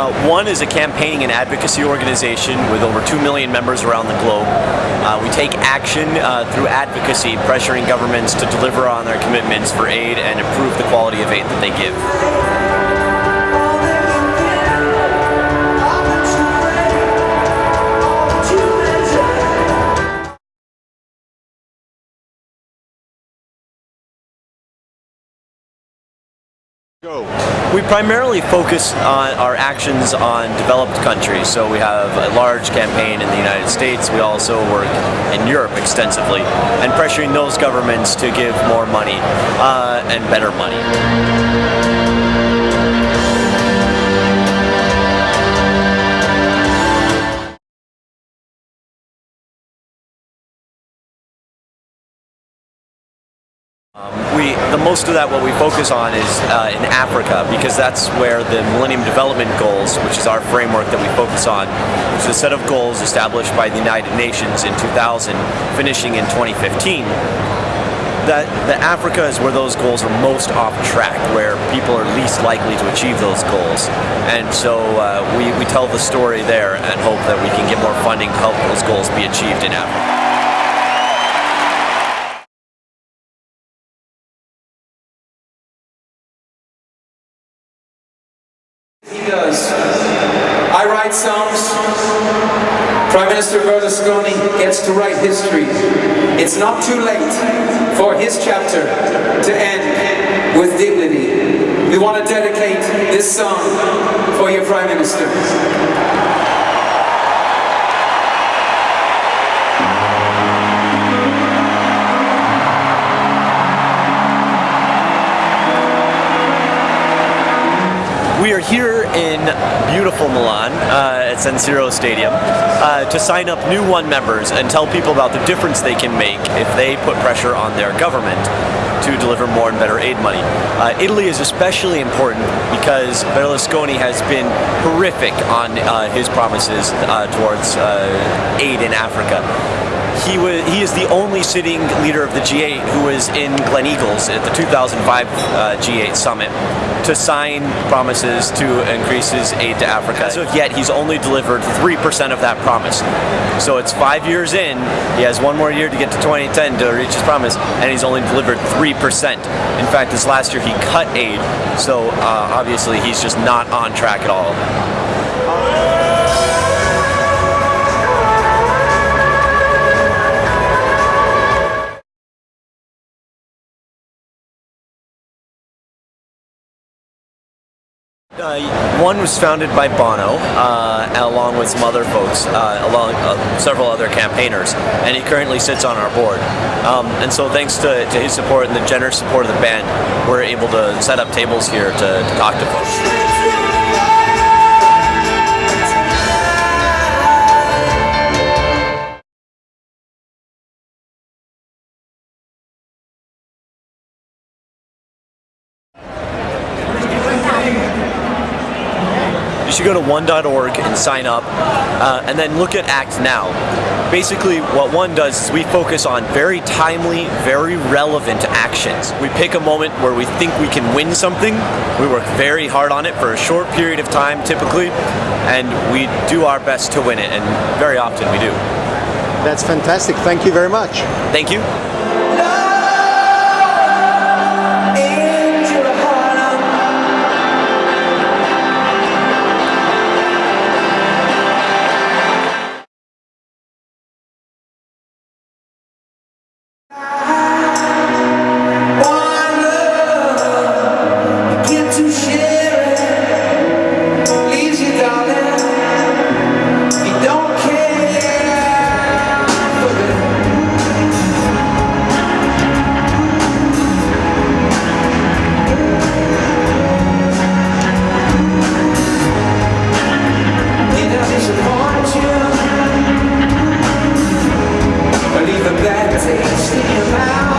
Uh, one is a campaigning and advocacy organization with over 2 million members around the globe. Uh, we take action uh, through advocacy, pressuring governments to deliver on their commitments for aid and improve the quality of aid that they give. Go. We primarily focus on our actions on developed countries. So we have a large campaign in the United States. We also work in Europe extensively and pressuring those governments to give more money uh, and better money. Um, we, the most of that what we focus on is uh, in Africa because that's where the Millennium Development Goals, which is our framework that we focus on, which is a set of goals established by the United Nations in 2000, finishing in 2015. That, that Africa is where those goals are most off track, where people are least likely to achieve those goals. And so uh, we, we tell the story there and hope that we can get more funding to help those goals be achieved in Africa. He does. I write songs. Prime Minister Berlusconi gets to write history. It's not too late for his chapter to end with dignity. We want to dedicate this song for your Prime Minister. We are here in beautiful Milan uh, at San Siro Stadium uh, to sign up new One members and tell people about the difference they can make if they put pressure on their government to deliver more and better aid money. Uh, Italy is especially important because Berlusconi has been horrific on uh, his promises uh, towards uh, aid in Africa he was he is the only sitting leader of the G8 who was in Gleneagles at the 2005 uh, G8 summit to sign promises to increase his aid to Africa. As of yet, he's only delivered 3% of that promise. So it's five years in, he has one more year to get to 2010 to reach his promise, and he's only delivered 3%. In fact, this last year he cut aid, so uh, obviously he's just not on track at all. Uh, one was founded by Bono, uh, along with some other folks, uh, along uh, several other campaigners, and he currently sits on our board. Um, and so, thanks to, to, his support and the generous support of the band, we're able to set up tables here to, to talk to folks. You should go to one.org and sign up uh, and then look at Act Now. Basically, what one does is we focus on very timely, very relevant actions. We pick a moment where we think we can win something, we work very hard on it for a short period of time typically, and we do our best to win it, and very often we do. That's fantastic. Thank you very much. Thank you. hesitate about